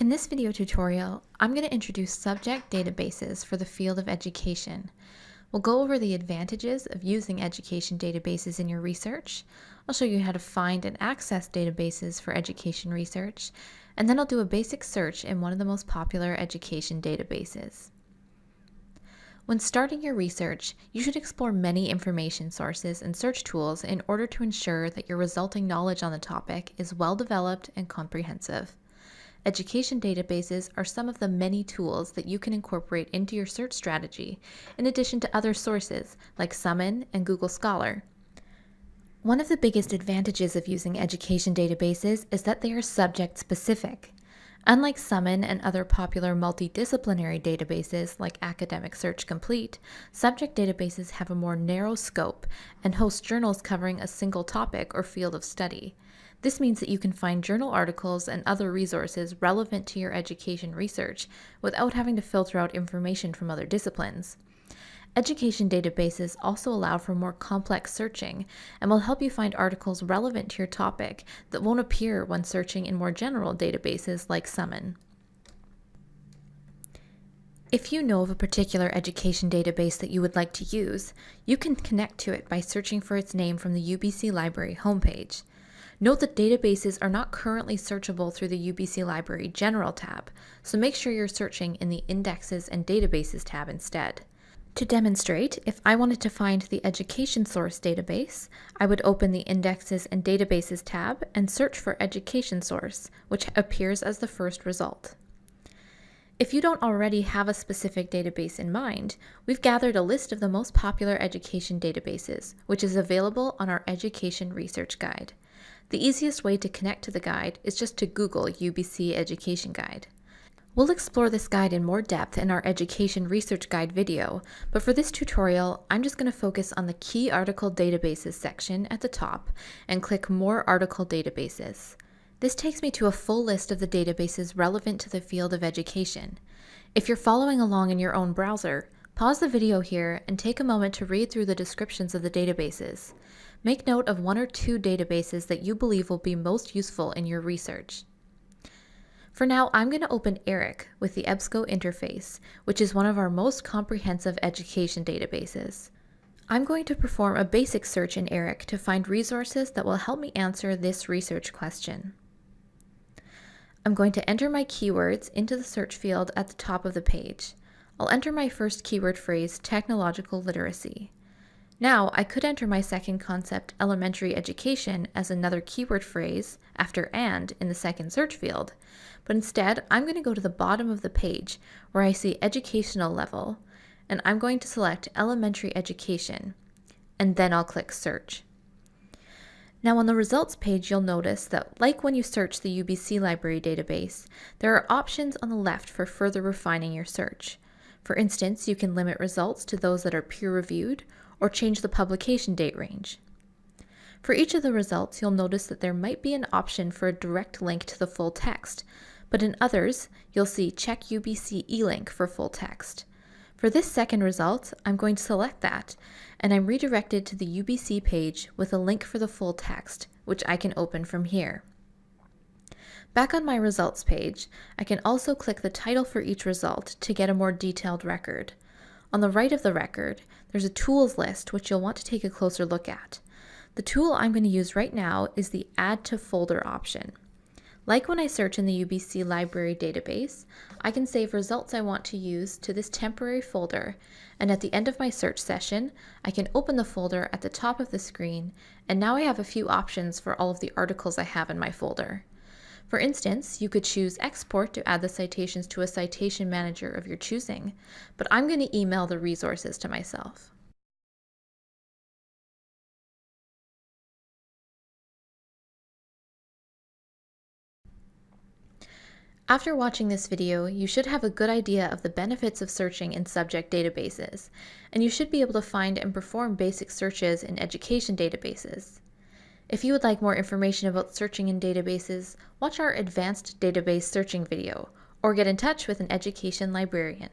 In this video tutorial, I'm going to introduce subject databases for the field of education. We'll go over the advantages of using education databases in your research. I'll show you how to find and access databases for education research, and then I'll do a basic search in one of the most popular education databases. When starting your research, you should explore many information sources and search tools in order to ensure that your resulting knowledge on the topic is well developed and comprehensive. Education databases are some of the many tools that you can incorporate into your search strategy, in addition to other sources like Summon and Google Scholar. One of the biggest advantages of using education databases is that they are subject specific. Unlike Summon and other popular multidisciplinary databases like Academic Search Complete, subject databases have a more narrow scope and host journals covering a single topic or field of study. This means that you can find journal articles and other resources relevant to your education research without having to filter out information from other disciplines. Education databases also allow for more complex searching and will help you find articles relevant to your topic that won't appear when searching in more general databases like Summon. If you know of a particular education database that you would like to use, you can connect to it by searching for its name from the UBC Library homepage. Note that databases are not currently searchable through the UBC Library General tab, so make sure you're searching in the Indexes and Databases tab instead. To demonstrate, if I wanted to find the Education Source database, I would open the Indexes and Databases tab and search for Education Source, which appears as the first result. If you don't already have a specific database in mind, we've gathered a list of the most popular education databases, which is available on our Education Research Guide. The easiest way to connect to the guide is just to Google UBC Education Guide. We'll explore this guide in more depth in our Education Research Guide video, but for this tutorial, I'm just going to focus on the Key Article Databases section at the top and click More Article Databases. This takes me to a full list of the databases relevant to the field of education. If you're following along in your own browser, pause the video here and take a moment to read through the descriptions of the databases. Make note of one or two databases that you believe will be most useful in your research. For now, I'm going to open ERIC with the EBSCO interface, which is one of our most comprehensive education databases. I'm going to perform a basic search in ERIC to find resources that will help me answer this research question. I'm going to enter my keywords into the search field at the top of the page. I'll enter my first keyword phrase, technological literacy. Now, I could enter my second concept, elementary education, as another keyword phrase after and in the second search field, but instead I'm going to go to the bottom of the page where I see educational level, and I'm going to select elementary education, and then I'll click search. Now on the results page, you'll notice that like when you search the UBC library database, there are options on the left for further refining your search. For instance, you can limit results to those that are peer-reviewed or change the publication date range. For each of the results, you'll notice that there might be an option for a direct link to the full text, but in others, you'll see Check UBC eLink for full text. For this second result, I'm going to select that, and I'm redirected to the UBC page with a link for the full text, which I can open from here. Back on my results page, I can also click the title for each result to get a more detailed record. On the right of the record, there's a tools list which you'll want to take a closer look at. The tool I'm going to use right now is the Add to Folder option. Like when I search in the UBC library database, I can save results I want to use to this temporary folder, and at the end of my search session, I can open the folder at the top of the screen, and now I have a few options for all of the articles I have in my folder. For instance, you could choose Export to add the citations to a citation manager of your choosing, but I'm going to email the resources to myself. After watching this video, you should have a good idea of the benefits of searching in subject databases, and you should be able to find and perform basic searches in education databases. If you would like more information about searching in databases, watch our advanced database searching video, or get in touch with an education librarian.